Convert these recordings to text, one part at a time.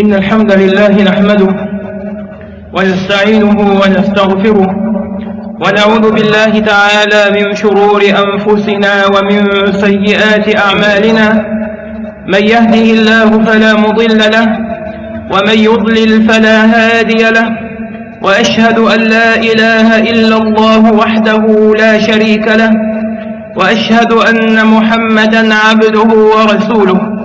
إن الحمد لله نحمده ونستعينه ونستغفره ونعوذ بالله تعالى من شرور أنفسنا ومن سيئات أعمالنا من يهده الله فلا مضل له ومن يضلل فلا هادي له وأشهد أن لا إله إلا الله وحده لا شريك له وأشهد أن محمدا عبده ورسوله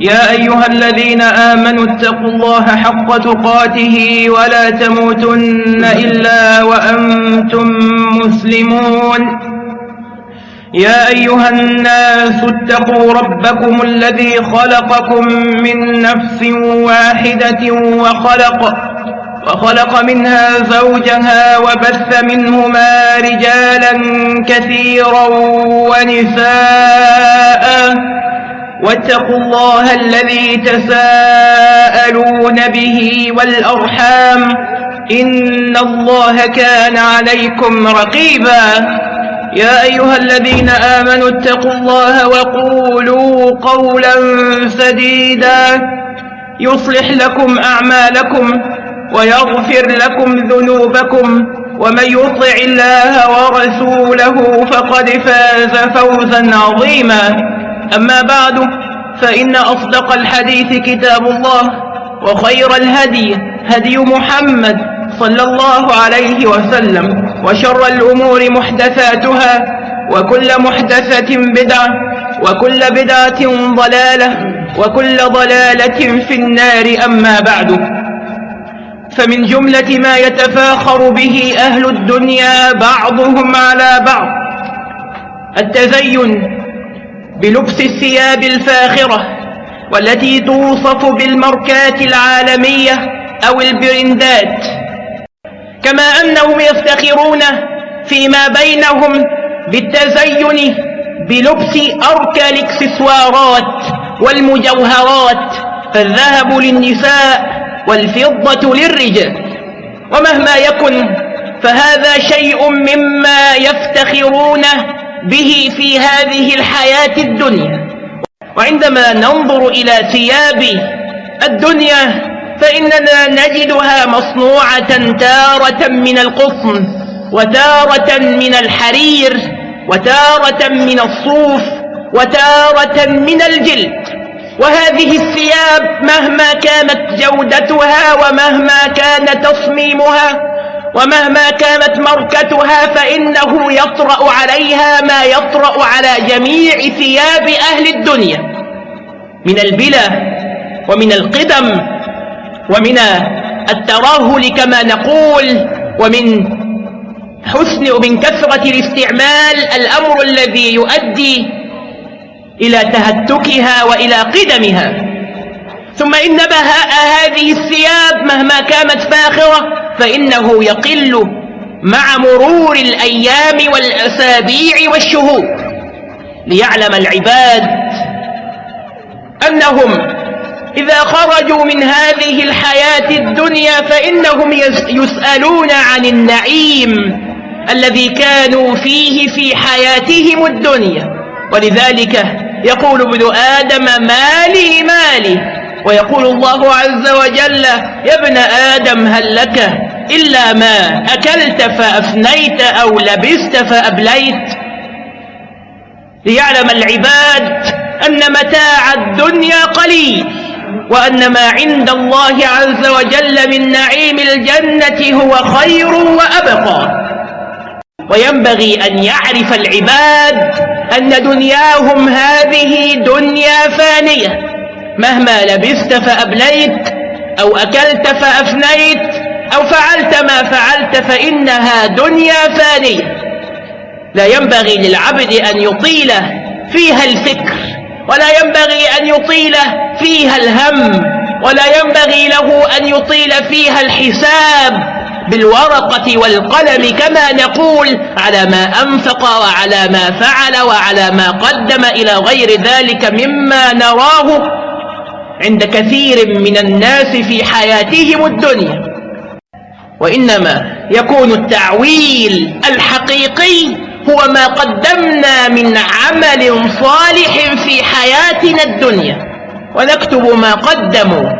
يا أيها الذين آمنوا اتقوا الله حق تقاته ولا تموتن إلا وأنتم مسلمون. يا أيها الناس اتقوا ربكم الذي خلقكم من نفس واحدة وخلق وخلق منها زوجها وبث منهما رجالا كثيرا ونساء. واتقوا الله الذي تساءلون به والأرحام إن الله كان عليكم رقيبا يا أيها الذين آمنوا اتقوا الله وقولوا قولا سديدا يصلح لكم أعمالكم ويغفر لكم ذنوبكم ومن يطع الله ورسوله فقد فاز فوزا عظيما أما بعد فإن أصدق الحديث كتاب الله وخير الهدي هدي محمد صلى الله عليه وسلم وشر الأمور محدثاتها وكل محدثة بدعة وكل بدعة ضلالة وكل ضلالة في النار أما بعد. فمن جملة ما يتفاخر به أهل الدنيا بعضهم على بعض التزين بلبس الثياب الفاخرة والتي توصف بالماركات العالمية أو البرندات. كما أنهم يفتخرون فيما بينهم بالتزين بلبس أركى الإكسسوارات والمجوهرات فالذهب للنساء والفضة للرجال. ومهما يكن فهذا شيء مما يفتخرون به في هذه الحياة الدنيا. وعندما ننظر إلى ثياب الدنيا فإننا نجدها مصنوعة تارة من القطن وتارة من الحرير وتارة من الصوف وتارة من الجلد. وهذه الثياب مهما كانت جودتها ومهما كان تصميمها ومهما كانت ماركتها فإنه يطرأ عليها ما يطرأ على جميع ثياب أهل الدنيا. من البلا ومن القدم ومن الترهل كما نقول ومن حسن ومن كثرة الاستعمال الأمر الذي يؤدي إلى تهتكها وإلى قدمها. ثم إن بهاء هذه الثياب مهما كانت فاخرة فإنه يقل مع مرور الأيام والأسابيع والشهور ليعلم العباد أنهم إذا خرجوا من هذه الحياة الدنيا فإنهم يسألون عن النعيم الذي كانوا فيه في حياتهم الدنيا. ولذلك يقول ابن آدم مالي مالي؟ ويقول الله عز وجل يا ابن آدم هل لك إلا ما أكلت فأفنيت أو لبست فأبليت. ليعلم العباد أن متاع الدنيا قليل وأن ما عند الله عز وجل من نعيم الجنة هو خير وأبقى. وينبغي أن يعرف العباد أن دنياهم هذه دنيا فانية. مهما لبست فأبليت أو أكلت فأفنيت أو فعلت ما فعلت فإنها دنيا فانية. لا ينبغي للعبد أن يطيل فيها الفكر ولا ينبغي أن يطيل فيها الهم ولا ينبغي له أن يطيل فيها الحساب بالورقة والقلم كما نقول على ما أنفق وعلى ما فعل وعلى ما قدم إلى غير ذلك مما نراه عند كثير من الناس في حياتهم الدنيا. وإنما يكون التعويل الحقيقي هو ما قدمنا من عمل صالح في حياتنا الدنيا. ونكتب ما قدموا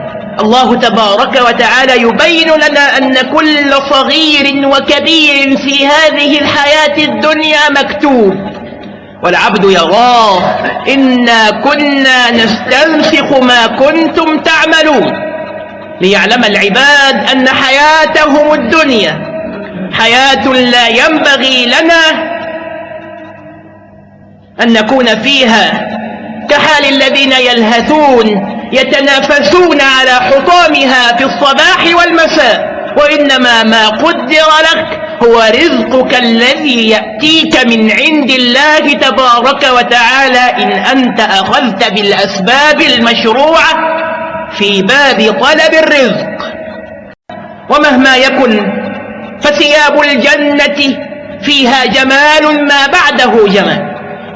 الله تبارك وتعالى يبين لنا أن كل صغير وكبير في هذه الحياة الدنيا مكتوب. والعبد يراه. إنا كنا نستنسخ ما كنتم تعملون. ليعلم العباد أن حياتهم الدنيا حياة لا ينبغي لنا أن نكون فيها كحال الذين يلهثون يتنافسون على حطامها في الصباح والمساء وإنما ما قدر لك هو رزقك الذي يأتيك من عند الله تبارك وتعالى إن أنت أخذت بالأسباب المشروعة في باب طلب الرزق. ومهما يكن فثياب الجنة فيها جمال ما بعده جمال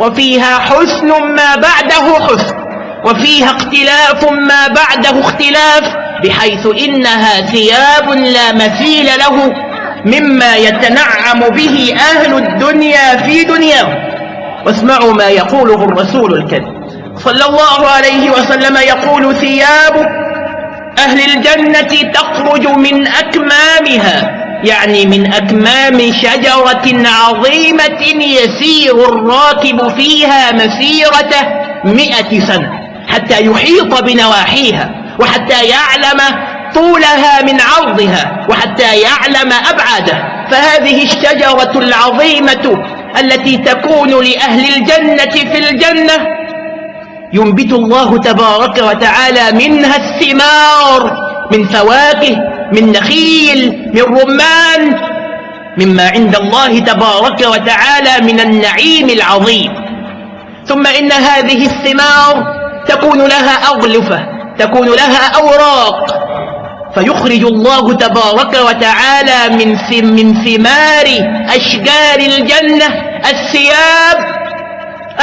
وفيها حسن ما بعده حسن وفيها اختلاف ما بعده اختلاف بحيث إنها ثياب لا مثيل له مما يتنعم به أهل الدنيا في دنياهم. واسمعوا ما يقوله الرسول الكريم. صلى الله عليه وسلم يقول ثياب أهل الجنة تخرج من أكمامها يعني من أكمام شجرة عظيمة يسير الراكب فيها مسيرة مئة سنة حتى يحيط بنواحيها وحتى يعلم طولها من عرضها وحتى يعلم أبعاده. فهذه الشجرة العظيمة التي تكون لأهل الجنة في الجنة ينبت الله تبارك وتعالى منها الثمار من فواكه من نخيل من رمان مما عند الله تبارك وتعالى من النعيم العظيم. ثم إن هذه الثمار تكون لها أغلفة تكون لها أوراق. فيخرج الله تبارك وتعالى من من ثمار أشجار الجنة الثياب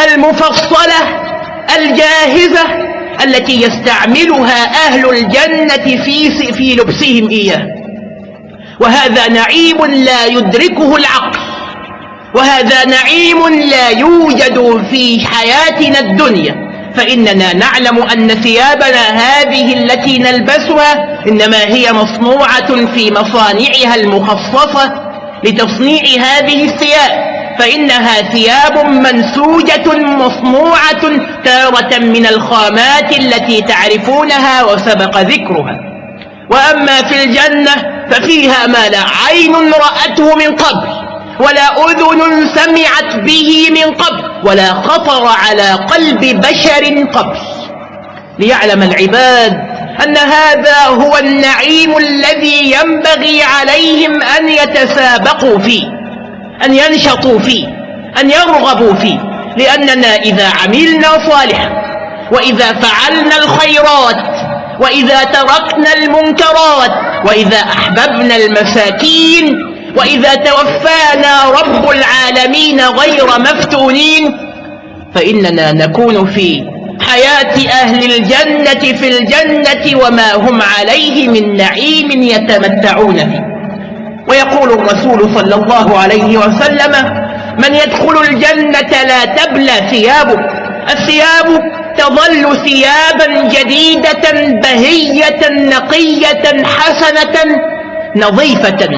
المفصلة الجاهزة التي يستعملها أهل الجنة في, في لبسهم إياه. وهذا نعيم لا يدركه العقل. وهذا نعيم لا يوجد في حياتنا الدنيا. فإننا نعلم أن ثيابنا هذه التي نلبسها إنما هي مصنوعة في مصانعها المخصصة لتصنيع هذه الثياب. فإنها ثياب منسوجة مصنوعة تارة من الخامات التي تعرفونها وسبق ذكرها. وأما في الجنة ففيها ما لا عين رأته من قبل ولا أذن سمعت به من قبل ولا خطر على قلب بشر قبل. ليعلم العباد أن هذا هو النعيم الذي ينبغي عليهم أن يتسابقوا فيه. أن ينشطوا فيه أن يرغبوا فيه لأننا إذا عملنا صالحا وإذا فعلنا الخيرات وإذا تركنا المنكرات وإذا أحببنا المساكين وإذا توفانا رب العالمين غير مفتونين فإننا نكون في حياة أهل الجنة في الجنة وما هم عليه من نعيم يتمتعون فيه. ويقول الرسول صلى الله عليه وسلم من يدخل الجنة لا تبلى ثيابه الثياب تظل ثيابا جديدة بهية نقية حسنة نظيفة.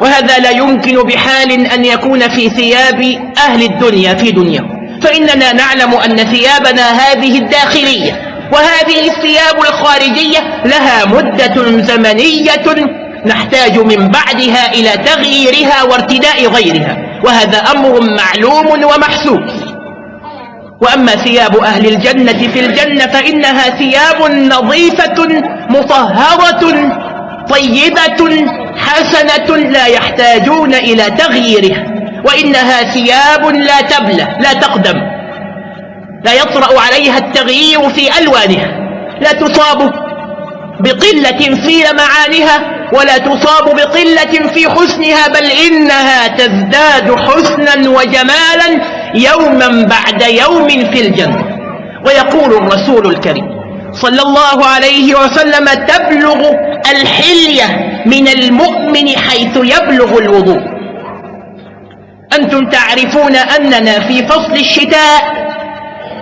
وهذا لا يمكن بحال أن يكون في ثياب أهل الدنيا في دنيا. فإننا نعلم أن ثيابنا هذه الداخلية وهذه الثياب الخارجية لها مدة زمنية نحتاج من بعدها إلى تغييرها وارتداء غيرها وهذا أمر معلوم ومحسوب وأما ثياب أهل الجنة في الجنة فإنها ثياب نظيفة مطهرة طيبة حسنة لا يحتاجون إلى تغييرها وإنها ثياب لا تبلى لا تقدم. لا يطرأ عليها التغيير في ألوانها لا تصاب بقلة في لمعانها ولا تصاب بقلة في حسنها بل إنها تزداد حسنا وجمالا يوما بعد يوم في الجنة. ويقول الرسول الكريم صلى الله عليه وسلم تبلغ الحلية من المؤمن حيث يبلغ الوضوء. أنتم تعرفون أننا في فصل الشتاء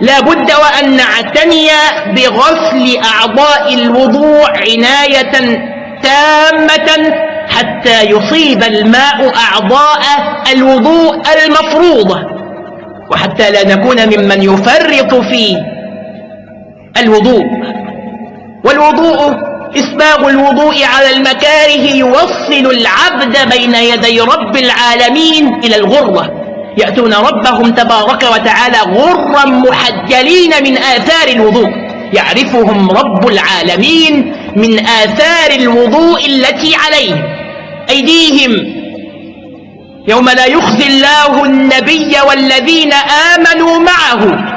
لا بد وأن نعتني بغسل أعضاء الوضوء عناية تامة حتى يصيب الماء أعضاء الوضوء المفروضة وحتى لا نكون ممن يفرط في الوضوء. والوضوء إسباغ الوضوء على المكاره يوصل العبد بين يدي رب العالمين إلى الغرة. يأتون ربهم تبارك وتعالى غرا محجلين من آثار الوضوء. يعرفهم رب العالمين من آثار الوضوء التي عليهم. أيديهم. يوم لا يخزي الله النبي والذين آمنوا معه.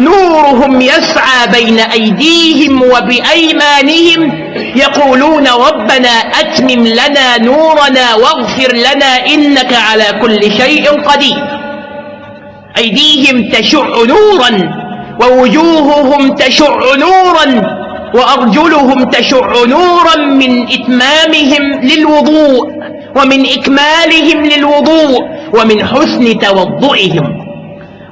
نورهم يسعى بين أيديهم وبأيمانهم. يقولون ربنا أتمم لنا نورنا واغفر لنا إنك على كل شيء قدير. أيديهم تشع نورا. ووجوههم تشع نورا وأرجلهم تشع نورا من إتمامهم للوضوء ومن إكمالهم للوضوء ومن حسن توضئهم.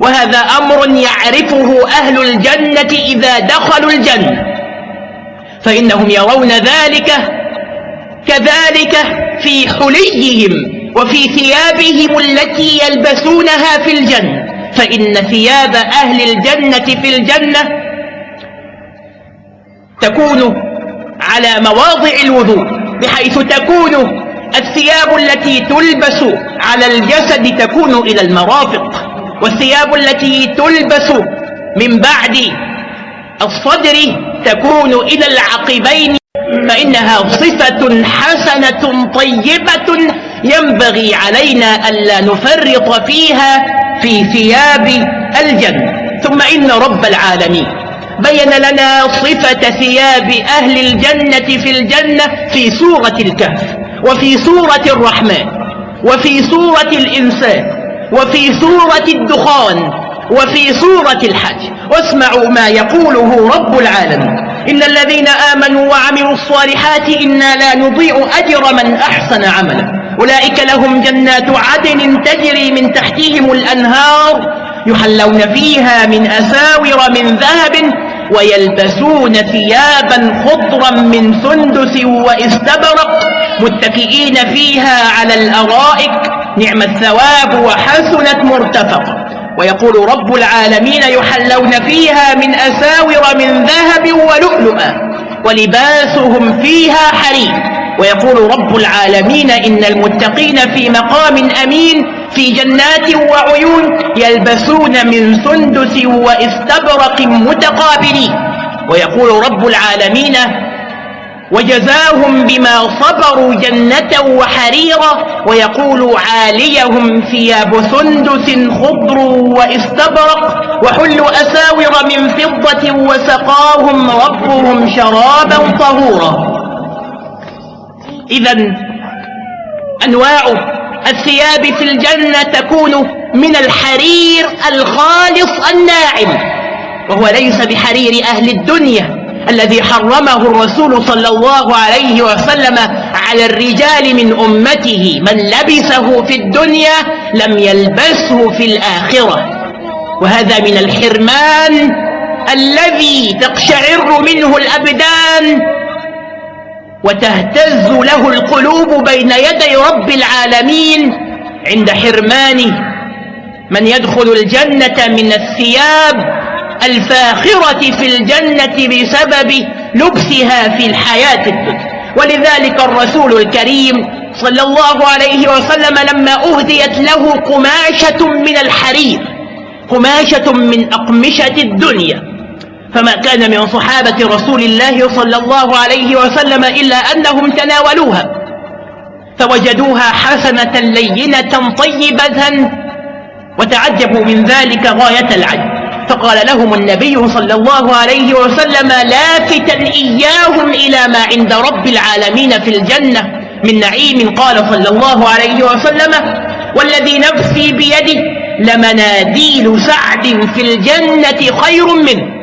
وهذا أمر يعرفه أهل الجنة إذا دخلوا الجنة. فإنهم يرون ذلك كذلك في حليهم وفي ثيابهم التي يلبسونها في الجنة. فإن ثياب أهل الجنة في الجنة تكون على مواضع الوضوء بحيث تكون الثياب التي تلبس على الجسد تكون إلى المرافق والثياب التي تلبس من بعد الصدر تكون إلى العقبين فإنها صفة حسنة طيبة ينبغي علينا ألا نفرط فيها في ثياب الجنة. ثم إن رب العالمين بين لنا صفة ثياب أهل الجنة في الجنة في سورة الكهف وفي سورة الرحمن وفي سورة الإنسان وفي سورة الدخان وفي سورة الحج. واسمعوا ما يقوله رب العالمين. إن الذين آمنوا وعملوا الصالحات إنا لا نضيع أجر من أحسن عملا. أولئك لهم جنات عدن تجري من تحتهم الأنهار يحلون فيها من أساور من ذهب ويلبسون ثيابا خضرا من سندس واستبرق متكئين فيها على الأرائك. نعم الثواب وحسنت مرتفقا ويقول رب العالمين يحلون فيها من أساور من ذهب ولؤلؤا ولباسهم فيها حرير ويقول رب العالمين إن المتقين في مقام أمين في جنات وعيون يلبسون من سندس وإستبرق متقابلين. ويقول رب العالمين وجزاهم بما صبروا جنة وحريرا ويقول عاليهم ثياب سندس خضر واستبرق وحلوا أساور من فضة وسقاهم ربهم شرابا طهورا. إذا أنواع الثياب في الجنة تكون من الحرير الخالص الناعم وهو ليس بحرير أهل الدنيا. الذي حرمه الرسول صلى الله عليه وسلم على الرجال من أمته. من لبسه في الدنيا لم يلبسه في الآخرة. وهذا من الحرمان الذي تقشعر منه الأبدان وتهتز له القلوب بين يدي رب العالمين عند حرمان من يدخل الجنة من الثياب الفاخرة في الجنة بسبب لبسها في الحياة. الدنيا ولذلك الرسول الكريم صلى الله عليه وسلم لما أهديت له قماشة من الحرير قماشة من أقمشة الدنيا. فما كان من صحابة رسول الله صلى الله عليه وسلم إلا أنهم تناولوها فوجدوها حسنة لينة طيبة وتعجبوا من ذلك غاية العجب. فقال لهم النبي صلى الله عليه وسلم لافتا إياهم إلى ما عند رب العالمين في الجنة من نعيم. قال صلى الله عليه وسلم والذي نفسي بيده لمناديل سعد في الجنة خير منه.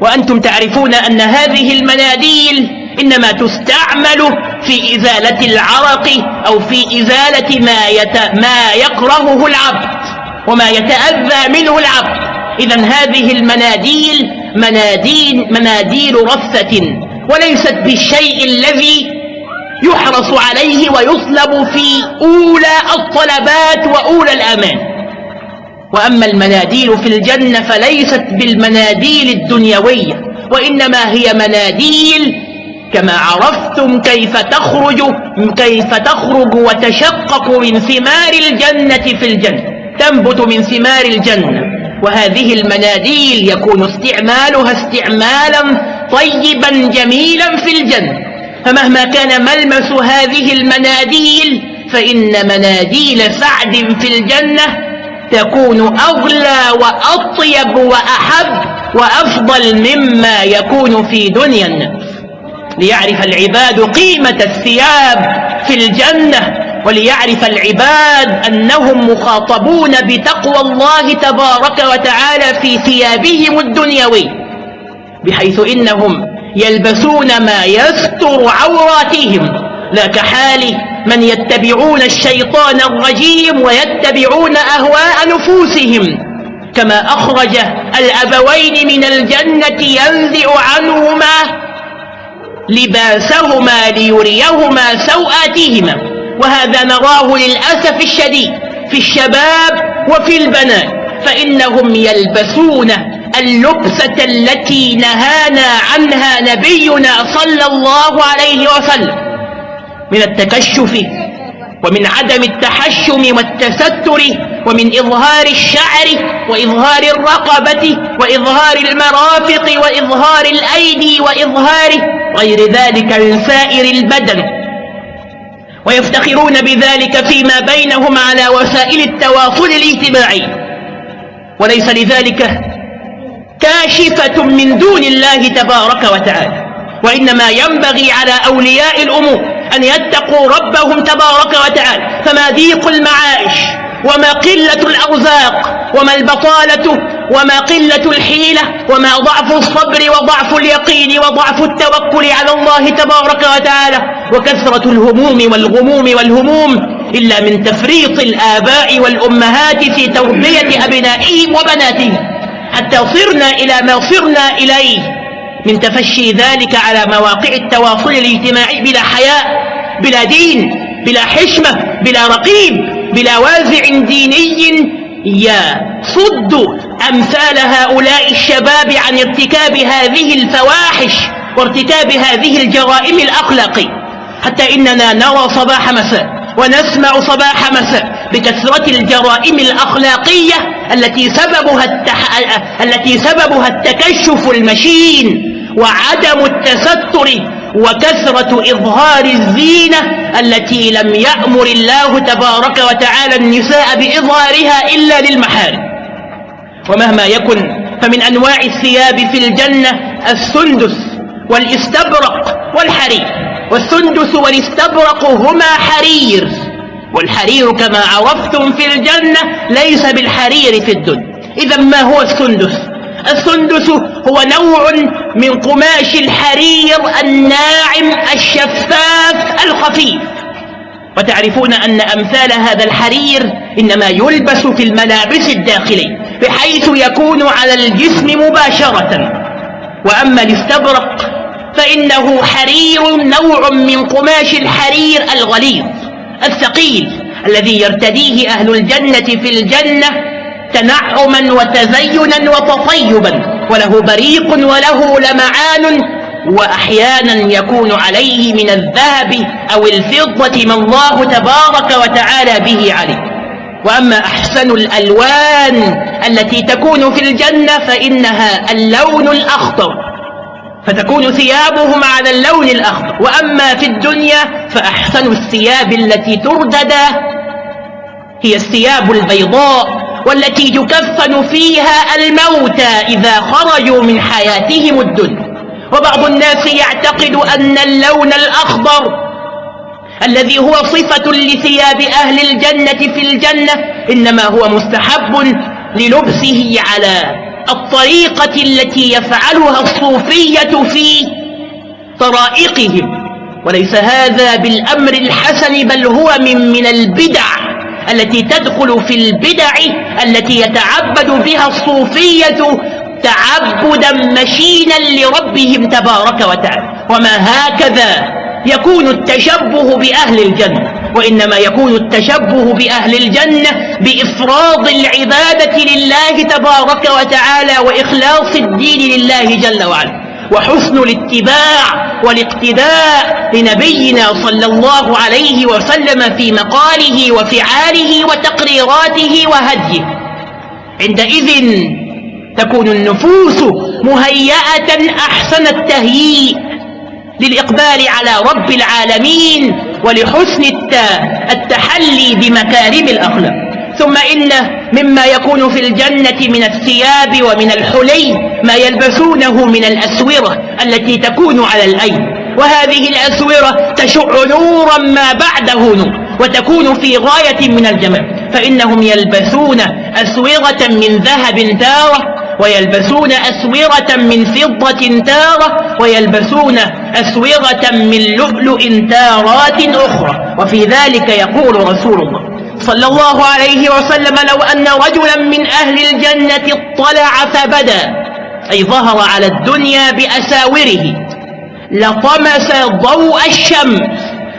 وأنتم تعرفون أن هذه المناديل إنما تستعمل في إزالة العرق أو في إزالة ما, يت... ما يكرهه العبد وما يتأذى منه العبد. إذا هذه المناديل مناديل, مناديل رثة وليست بالشيء الذي يحرص عليه ويطلب في أولى الطلبات وأولى الأمان. وأما المناديل في الجنة فليست بالمناديل الدنيوية وإنما هي مناديل كما عرفتم كيف تخرج كيف تخرج وتشقق من ثمار الجنة في الجنة تنبت من ثمار الجنة. وهذه المناديل يكون استعمالها استعمالا طيبا جميلا في الجنة. فمهما كان ملمس هذه المناديل فإن مناديل سعد في الجنة تكون أغلى وأطيب وأحب وأفضل مما يكون في دنيا. الناس ليعرف العباد قيمة الثياب في الجنة. وليعرف العباد أنهم مخاطبون بتقوى الله تبارك وتعالى في ثيابهم الدنيوي بحيث إنهم يلبسون ما يستر عوراتهم. لا كحال من يتبعون الشيطان الرجيم ويتبعون أهواء نفوسهم كما أخرج الأبوين من الجنة ينزع عنهما لباسهما ليريهما سوآتهما. وهذا نراه للأسف الشديد في الشباب وفي البنات فإنهم يلبسون اللبسة التي نهانا عنها نبينا صلى الله عليه وسلم من التكشف ومن عدم التحشم والتستر ومن إظهار الشعر وإظهار الرقبة وإظهار المرافق وإظهار الأيدي وإظهار غير ذلك من سائر البدن. ويفتخرون بذلك فيما بينهم على وسائل التواصل الاجتماعي. وليس لذلك كاشفة من دون الله تبارك وتعالى. وإنما ينبغي على أولياء الأمور أن يتقوا ربهم تبارك وتعالى. فما ضيق المعايش وما قلة الأرزاق وما البطالة وما قلة الحيلة وما ضعف الصبر وضعف اليقين وضعف التوكل على الله تبارك وتعالى وكثرة الهموم والغموم والهموم إلا من تفريط الآباء والأمهات في تربية أبنائهم وبناتهم حتى صرنا إلى ما صرنا إليه من تفشي ذلك على مواقع التواصل الاجتماعي بلا حياء بلا دين بلا حشمة بلا رقيب بلا وازع ديني يصد أمثال هؤلاء الشباب عن ارتكاب هذه الفواحش وارتكاب هذه الجرائم الأخلاقية. حتى إننا نرى صباح مساء ونسمع صباح مساء بكثرة الجرائم الأخلاقية التي سببها, التح... التي سببها التكشف المشين وعدم التستر وكثرة إظهار الزينة التي لم يأمر الله تبارك وتعالى النساء بإظهارها إلا للمحارم. ومهما يكن فمن أنواع الثياب في الجنة السندس والاستبرق والحرير. والسندس والاستبرق هما حرير. والحرير كما عرفتم في الجنة ليس بالحرير في الدنيا. إذا ما هو السندس؟ السندس هو نوع من قماش الحرير الناعم الشفاف الخفيف. وتعرفون أن أمثال هذا الحرير إنما يلبس في الملابس الداخلية. بحيث يكون على الجسم مباشرة. وأما الاستبرق فإنه حرير نوع من قماش الحرير الغليظ الثقيل الذي يرتديه أهل الجنة في الجنة تنعما وتزينا وتطيبا وله بريق وله لمعان وأحيانا يكون عليه من الذهب أو الفضة ما الله تبارك وتعالى به عليه. وأما أحسن الألوان التي تكون في الجنة فإنها اللون الأخضر فتكون ثيابهم على اللون الأخضر. وأما في الدنيا فأحسن الثياب التي تردد هي الثياب البيضاء والتي تكفن فيها الموتى إذا خرجوا من حياتهم الدنيا. وبعض الناس يعتقد أن اللون الأخضر الذي هو صفة لثياب أهل الجنة في الجنة إنما هو مستحب للبسه على الطريقة التي يفعلها الصوفية في طرائقهم. وليس هذا بالأمر الحسن بل هو من, من البدع التي تدخل في البدع التي يتعبد بها الصوفية تعبدا مشينا لربهم تبارك وتعالى. وما هكذا يكون التشبه بأهل الجنة وإنما يكون التشبه بأهل الجنة بإفراض العبادة لله تبارك وتعالى وإخلاص الدين لله جل وعلا وحسن الاتباع والاقتداء لنبينا صلى الله عليه وسلم في مقاله وفعاله وتقريراته وهديه. عندئذ تكون النفوس مهيئة أحسن التهيئ للإقبال على رب العالمين ولحسن التحلي بمكارم الأخلاق. ثم إن مما يكون في الجنة من الثياب ومن الحلي ما يلبسونه من الأسورة التي تكون على الأيد. وهذه الأسورة تشع نورا ما بعده نور وتكون في غاية من الجمال. فإنهم يلبسون أسورة من ذهب تارة ويلبسون أسورة من فضة تارة ويلبسون أسورة من لؤلؤ تارات أخرى. وفي ذلك يقول رسول الله صلى الله عليه وسلم لو أن رجلا من أهل الجنة اطلع فبدا أي ظهر على الدنيا بأساوره لطمس ضوء الشمس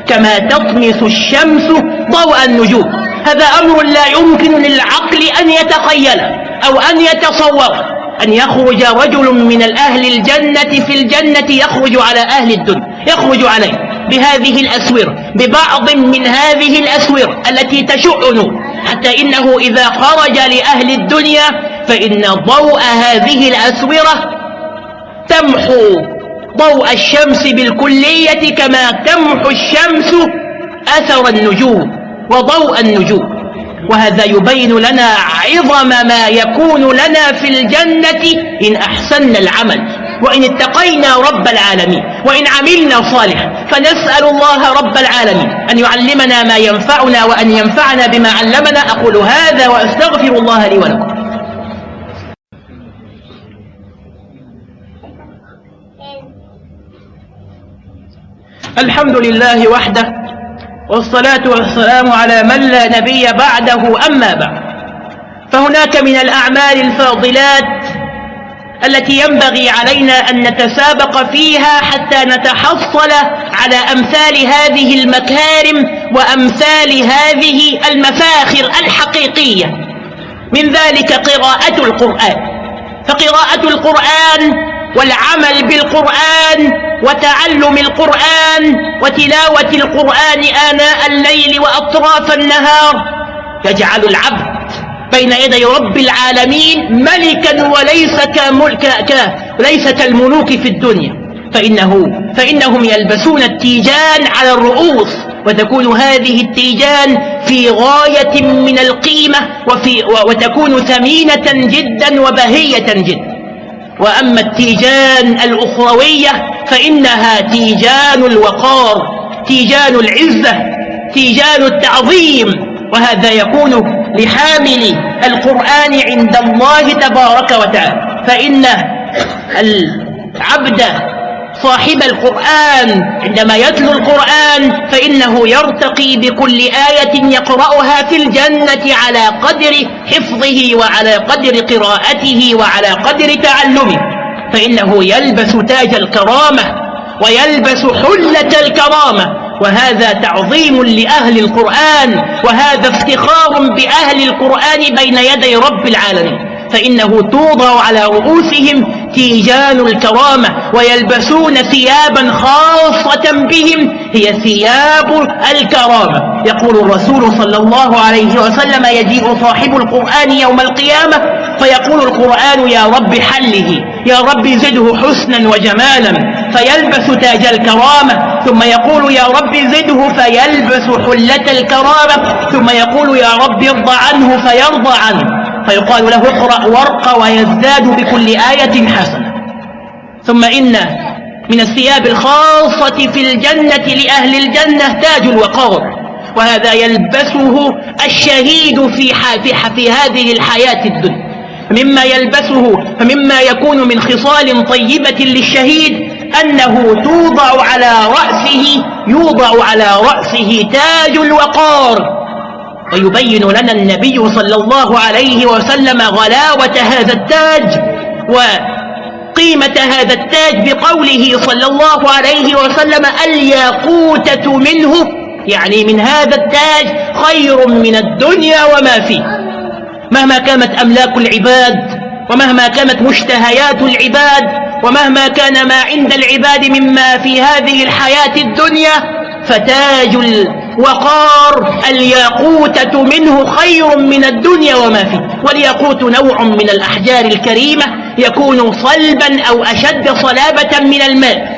كما تطمس الشمس ضوء النجوم. هذا أمر لا يمكن للعقل أن يتخيله. أو أن يتصور أن يخرج رجل من الأهل الجنة في الجنة يخرج على أهل الدنيا يخرج عليه بهذه الأسور ببعض من هذه الأسور التي تشع نور حتى إنه إذا خرج لأهل الدنيا فإن ضوء هذه الأسورة تمحو ضوء الشمس بالكلية كما تمحو الشمس أثر النجوم وضوء النجوم. وهذا يبين لنا عظم ما يكون لنا في الجنة إن أحسننا العمل. وإن اتقينا رب العالمين. وإن عملنا صالحا. فنسأل الله رب العالمين أن يعلمنا ما ينفعنا وأن ينفعنا بما علمنا. أقول هذا وأستغفر الله لي ولكم. الحمد لله وحده والصلاة والسلام على من لا نبي بعده أما بعد. فهناك من الأعمال الفاضلات التي ينبغي علينا أن نتسابق فيها حتى نتحصل على أمثال هذه المكارم وأمثال هذه المفاخر الحقيقية. من ذلك قراءة القرآن. فقراءة القرآن والعمل بالقرآن وتعلم القرآن وتلاوة القرآن آناء الليل وأطراف النهار يجعل العبد بين يدي رب العالمين ملكا وليس كملك. ليس كالملوك في الدنيا فإنه فإنهم يلبسون التيجان على الرؤوس وتكون هذه التيجان في غاية من القيمة وفي وتكون ثمينة جدا وبهية جدا وأما التيجان الأخروية فإنها تيجان الوقار تيجان العزة تيجان التعظيم وهذا يكون لحامل القرآن عند الله تبارك وتعالى. فإن العبد صاحب القرآن. عندما يتلو القرآن فإنه يرتقي بكل آية يقرأها في الجنة على قدر حفظه وعلى قدر قراءته وعلى قدر تعلمه. فإنه يلبس تاج الكرامة ويلبس حلة الكرامة. وهذا تعظيم لأهل القرآن. وهذا افتخار بأهل القرآن بين يدي رب العالمين. فإنه توضع على رؤوسهم تيجان الكرامة ويلبسون ثيابا خاصة بهم هي ثياب الكرامة. يقول الرسول صلى الله عليه وسلم يجيء صاحب القرآن يوم القيامة فيقول القرآن يا رب حله يا رب زده حسنا وجمالا. فيلبس تاج الكرامة ثم يقول يا رب زده فيلبس حلة الكرامة ثم يقول يا رب ارضى عنه فيرضى عنه. فيقال له اقرأ وارق ويزداد بكل آية حسنة. ثم إن من الثياب الخاصة في الجنة لأهل الجنة تاج الوقار وهذا يلبسه الشهيد في, في, في هذه الحياة الدنيا. مما يلبسه فمما يكون من خصال طيبة للشهيد أنه توضع على رأسه يوضع على رأسه تاج الوقار ويبين لنا النبي صلى الله عليه وسلم غلاوة هذا التاج وقيمة هذا التاج بقوله صلى الله عليه وسلم الياقوتة منه يعني من هذا التاج خير من الدنيا وما فيه. مهما كانت أملاك العباد ومهما كانت مشتهيات العباد ومهما كان ما عند العباد مما في هذه الحياة الدنيا فتاج الوقار الياقوتة منه خير من الدنيا وما فيه. والياقوت نوع من الأحجار الكريمة يكون صلبا أو أشد صلابة من الماء.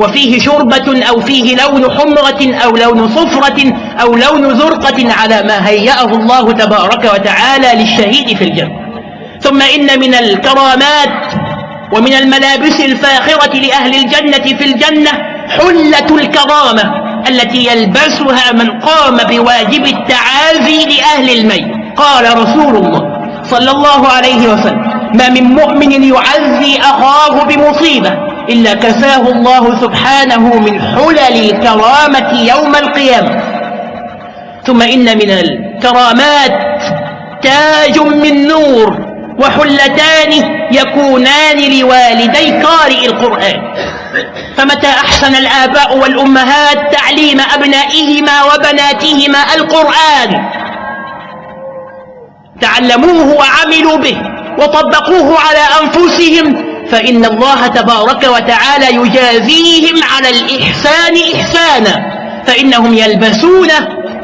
وفيه شربة أو فيه لون حمرة أو لون صفرة أو لون زرقة على ما هيأه الله تبارك وتعالى للشهيد في الجنة. ثم إن من الكرامات ومن الملابس الفاخرة لأهل الجنة في الجنة حلة الكرامة. التي يلبسها من قام بواجب التعازي لأهل الميت. قال رسول الله صلى الله عليه وسلم ما من مؤمن يعزي أخاه بمصيبة إلا كساه الله سبحانه من حلل الكرامة يوم القيامة. ثم إن من الكرامات تاج من نور وحلتان يكونان لوالدي قارئ القرآن. فمتى أحسن الآباء والأمهات تعليم أبنائهما وبناتهما القرآن؟ تعلموه وعملوا به وطبقوه على أنفسهم فإن الله تبارك وتعالى يجازيهم على الإحسان إحسانا فإنهم يلبسون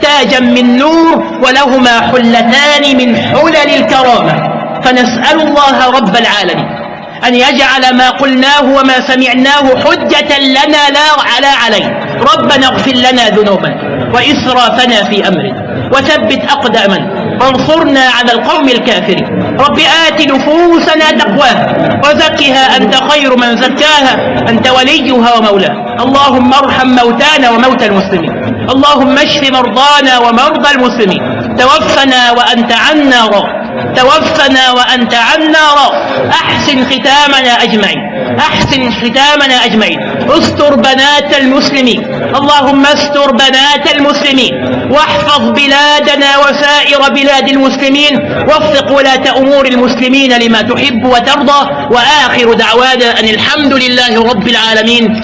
تاجا من نور ولهما حلتان من حلل الكرامة. فنسأل الله رب العالمين. أن يجعل ما قلناه وما سمعناه حجة لنا لا على عليه ربنا اغفر لنا ذنوبنا وإسرافنا في أمرنا وثبت أقدامنا. وانصرنا على القوم الكافرين. رب آت نفوسنا تقواها وزكها أنت خير من زكاها. أنت وليها ومولاها. اللهم ارحم موتانا وموتى المسلمين. اللهم اشف مرضانا ومرضى المسلمين. توفنا وأنت عنا راض توفنا وأنت عنا راض أحسن ختامنا أجمعين. أحسن ختامنا أجمعين. استر بنات المسلمين. اللهم استر بنات المسلمين. واحفظ بلادنا وسائر بلاد المسلمين. وفق ولاة أمور المسلمين لما تحب وترضى. وآخر دعوانا أن الحمد لله رب العالمين.